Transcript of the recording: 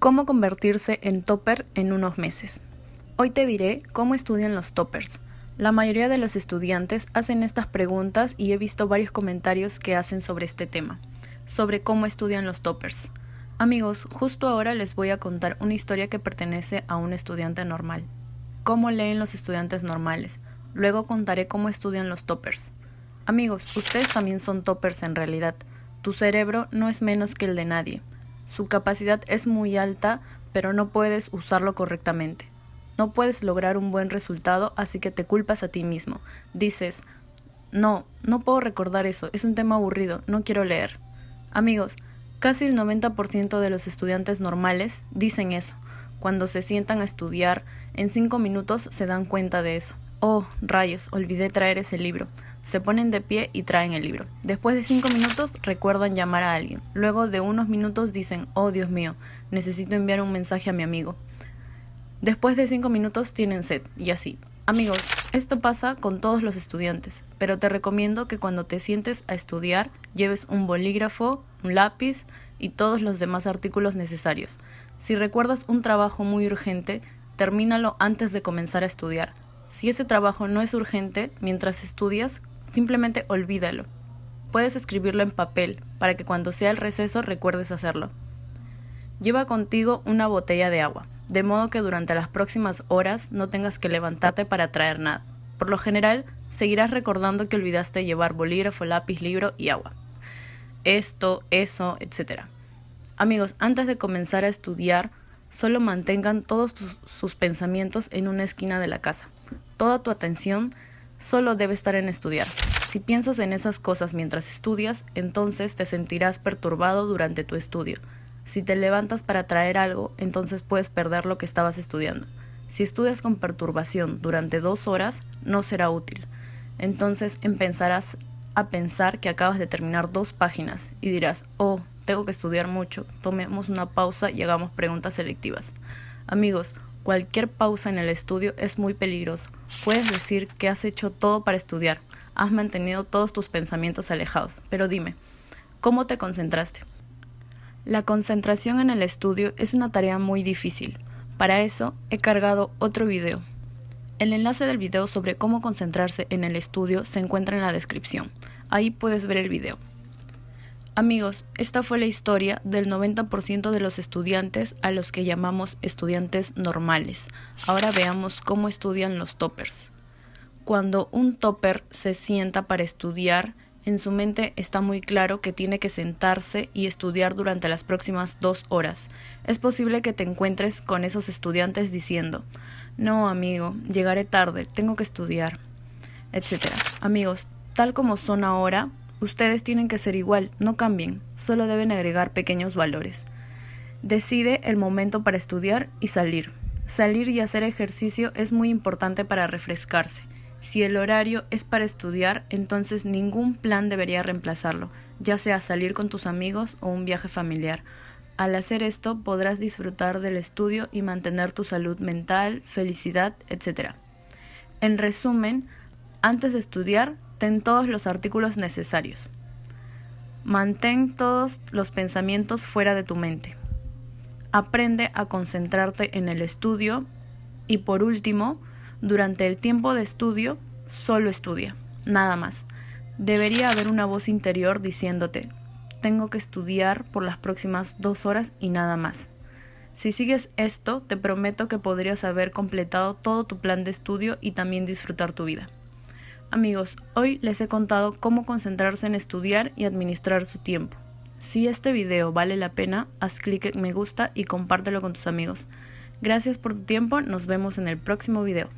Cómo convertirse en topper en unos meses. Hoy te diré cómo estudian los toppers. La mayoría de los estudiantes hacen estas preguntas y he visto varios comentarios que hacen sobre este tema, sobre cómo estudian los toppers. Amigos, justo ahora les voy a contar una historia que pertenece a un estudiante normal. Cómo leen los estudiantes normales. Luego contaré cómo estudian los toppers. Amigos, ustedes también son toppers en realidad. Tu cerebro no es menos que el de nadie. Su capacidad es muy alta, pero no puedes usarlo correctamente. No puedes lograr un buen resultado, así que te culpas a ti mismo. Dices, no, no puedo recordar eso, es un tema aburrido, no quiero leer. Amigos, casi el 90% de los estudiantes normales dicen eso. Cuando se sientan a estudiar, en cinco minutos se dan cuenta de eso. Oh, rayos, olvidé traer ese libro. Se ponen de pie y traen el libro. Después de cinco minutos recuerdan llamar a alguien. Luego de unos minutos dicen, oh Dios mío, necesito enviar un mensaje a mi amigo. Después de cinco minutos tienen sed, y así. Amigos, esto pasa con todos los estudiantes, pero te recomiendo que cuando te sientes a estudiar lleves un bolígrafo, un lápiz y todos los demás artículos necesarios. Si recuerdas un trabajo muy urgente, termínalo antes de comenzar a estudiar. Si ese trabajo no es urgente, mientras estudias, simplemente olvídalo. Puedes escribirlo en papel para que cuando sea el receso recuerdes hacerlo. Lleva contigo una botella de agua, de modo que durante las próximas horas no tengas que levantarte para traer nada. Por lo general, seguirás recordando que olvidaste llevar bolígrafo, lápiz, libro y agua. Esto, eso, etc. Amigos, antes de comenzar a estudiar, solo mantengan todos sus pensamientos en una esquina de la casa toda tu atención solo debe estar en estudiar. Si piensas en esas cosas mientras estudias, entonces te sentirás perturbado durante tu estudio. Si te levantas para traer algo, entonces puedes perder lo que estabas estudiando. Si estudias con perturbación durante dos horas, no será útil. Entonces empezarás a pensar que acabas de terminar dos páginas y dirás, oh, tengo que estudiar mucho, tomemos una pausa y hagamos preguntas selectivas. Amigos, Cualquier pausa en el estudio es muy peligroso. Puedes decir que has hecho todo para estudiar, has mantenido todos tus pensamientos alejados, pero dime, ¿cómo te concentraste? La concentración en el estudio es una tarea muy difícil. Para eso he cargado otro video. El enlace del video sobre cómo concentrarse en el estudio se encuentra en la descripción. Ahí puedes ver el video. Amigos, esta fue la historia del 90% de los estudiantes a los que llamamos estudiantes normales. Ahora veamos cómo estudian los toppers. Cuando un topper se sienta para estudiar, en su mente está muy claro que tiene que sentarse y estudiar durante las próximas dos horas. Es posible que te encuentres con esos estudiantes diciendo, no amigo, llegaré tarde, tengo que estudiar, etc. Amigos, tal como son ahora, Ustedes tienen que ser igual, no cambien, solo deben agregar pequeños valores. Decide el momento para estudiar y salir. Salir y hacer ejercicio es muy importante para refrescarse. Si el horario es para estudiar, entonces ningún plan debería reemplazarlo, ya sea salir con tus amigos o un viaje familiar. Al hacer esto podrás disfrutar del estudio y mantener tu salud mental, felicidad, etc. En resumen, antes de estudiar, ten todos los artículos necesarios. Mantén todos los pensamientos fuera de tu mente. Aprende a concentrarte en el estudio y por último, durante el tiempo de estudio, solo estudia, nada más. Debería haber una voz interior diciéndote, tengo que estudiar por las próximas dos horas y nada más. Si sigues esto, te prometo que podrías haber completado todo tu plan de estudio y también disfrutar tu vida. Amigos, hoy les he contado cómo concentrarse en estudiar y administrar su tiempo. Si este video vale la pena, haz clic en me gusta y compártelo con tus amigos. Gracias por tu tiempo, nos vemos en el próximo video.